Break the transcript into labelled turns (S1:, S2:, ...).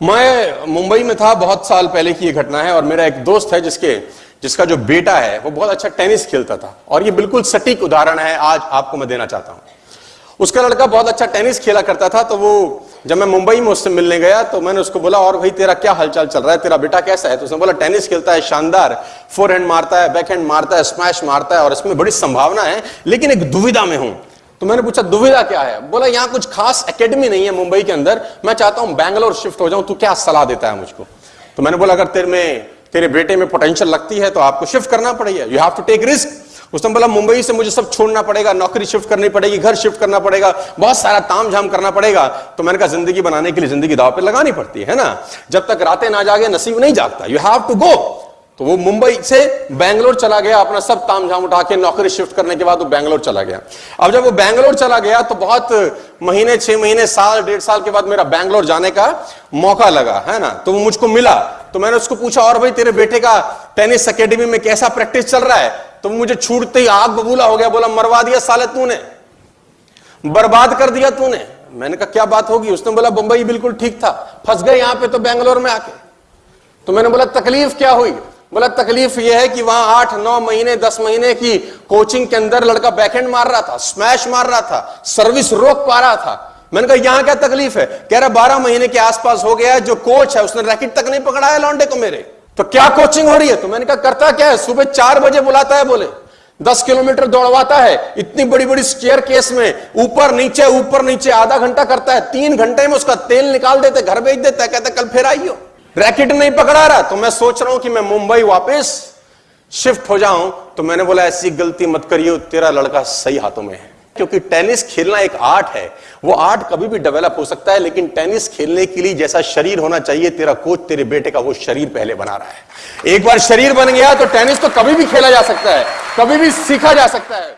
S1: मैं मुंबई में था, बहुत साल पहले की ये घटना है और मेरा एक दोस्त है जिसके, जिसका जो बेटा है, वो बहुत अच्छा टेनिस खेलता था। और ये बिल्कुल सटीक उदाहरण है, आज आपको मैं देना चाहता हूँ। उसका लड़का बहुत अच्छा टेनिस खेला करता था तो वो, जब मैं मुंबई में उससे मिलने गया तो मैंने उसको बोला, और भाई, तेरा क्या हालचाल चल रहा है? तेरा बेटा कैसा है? तो उसने बोला, टेनिस खेलता है, शानदार फोर हैंड मारता है बैक हैंड मारता है स्मैश मारता है और इसमें बड़ी संभावना है, लेकिन एक दुविधा में हूँ। तो मैंने पूछा, दुविधा क्या है? बोला, यहाँ कुछ खास एकेडमी नहीं है मुंबई के अंदर। मैं चाहता हूँ बैंगलोर शिफ्ट हो जाऊँ, तू क्या सलाह देता है मुझको? तो मैंने बोला, अगर तेरे में, तेरे बेटे में पोटेंशियल लगती है तो आपको शिफ्ट करना पड़ेगा। You have to take risk उसने बोला, मुंबई से मुझे सब छोड़ना पड़ेगा, नौकरी शिफ्ट करनी पड़ेगी, घर शिफ्ट करना पड़ेगा, बहुत सारा ताम झाम करना पड़ेगा। तो मैंने कहा, ज़िंदगी बनाने के लिए ज़िंदगी दाव पे लगानी पड़ती है ना? जब तक रातें ना जागे, नसीब नहीं जागता। यू हैव टू गो तो वो मुंबई से बैंगलोर चला गया, अपना सब ताम झाम उठा के नौकरी शिफ्ट करने के बाद वो बैंगलोर चला गया। अब जब वो बैंगलोर चला गया तो बहुत महीने, छह महीने, साल, डेढ़ साल के बाद मेरा बैंगलोर जाने का मौका लगा, है ना? तो वो मुझको मिला। तो मैंने उसको पूछा, और भाई, तेरे बेटे का टेनिस अकेडमी में कैसा प्रैक्टिस चल रहा है? तो मुझे छूटते ही आग बबूला हो गया, बोला, मरवा दिया साले तूने। बर्बाद कर दिया तूने। मैंने कहा, क्या बात होगी? उसने बोला बंबई बिल्कुल ठीक था। फंस गए यहाँ पे तो बैंगलोर में आके। तो मैंने बोला, तकलीफ़ क्या हुई? बोला तकलीफ़ यह है कि वहाँ आठ, नौ महीने, दस महीने की कोचिंग के अंदर लड़का बैकहेंड मार रहा था, स्मैश मार रहा था, सर्विस रोक पा रहा था। मैंने कहा, यहाँ क्या तकलीफ़ है? कह रहा, बारह महीने के आसपास हो गया जो कोच है, उसने रैकेट तक नहीं पकड़ा है लौंडे को मेरे। तो क्या कोचिंग हो रही है? तो मैंने कहा, करता क्या है? सुबह चार बजे बुलाता है, बोले। दस किलोमीटर दौड़वाता है, इतनी बड़ी बड़ी स्टेयर केस में, ऊपर नीचे ऊपर नीचे, आधा घंटा करता है, तीन घंटे में उसका तेल निकाल देते, घर भेज देता है कहते कल फिर आइयो। रैकेट नहीं पकड़ा रहा तो मैं सोच रहा हूँ कि मैं मुंबई वापस शिफ्ट हो जाऊँ। तो मैंने बोला, ऐसी गलती मत करियो, तेरा लड़का सही हाथों में है। क्योंकि टेनिस खेलना एक आर्ट है। वो आर्ट कभी भी डेवलप हो सकता है, लेकिन टेनिस खेलने के लिए जैसा शरीर होना चाहिए, तेरा कोच, तेरे बेटे का वो शरीर पहले बना रहा है। एक बार शरीर बन गया तो टेनिस तो कभी भी खेला जा सकता है, कभी भी सीखा जा सकता है।